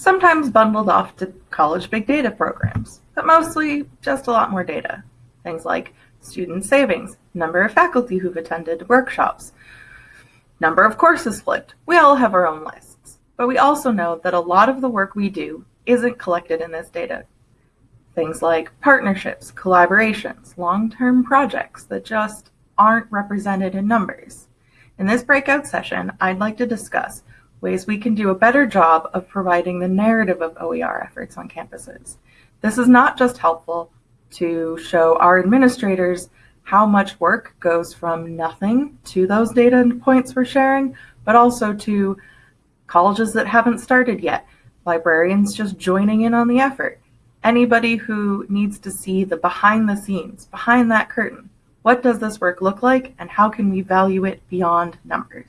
sometimes bundled off to college big data programs, but mostly just a lot more data. Things like student savings, number of faculty who've attended workshops, number of courses flipped. We all have our own lists, but we also know that a lot of the work we do isn't collected in this data. Things like partnerships, collaborations, long-term projects that just aren't represented in numbers. In this breakout session, I'd like to discuss ways we can do a better job of providing the narrative of OER efforts on campuses. This is not just helpful to show our administrators how much work goes from nothing to those data points we're sharing, but also to colleges that haven't started yet, librarians just joining in on the effort, anybody who needs to see the behind the scenes, behind that curtain. What does this work look like and how can we value it beyond numbers?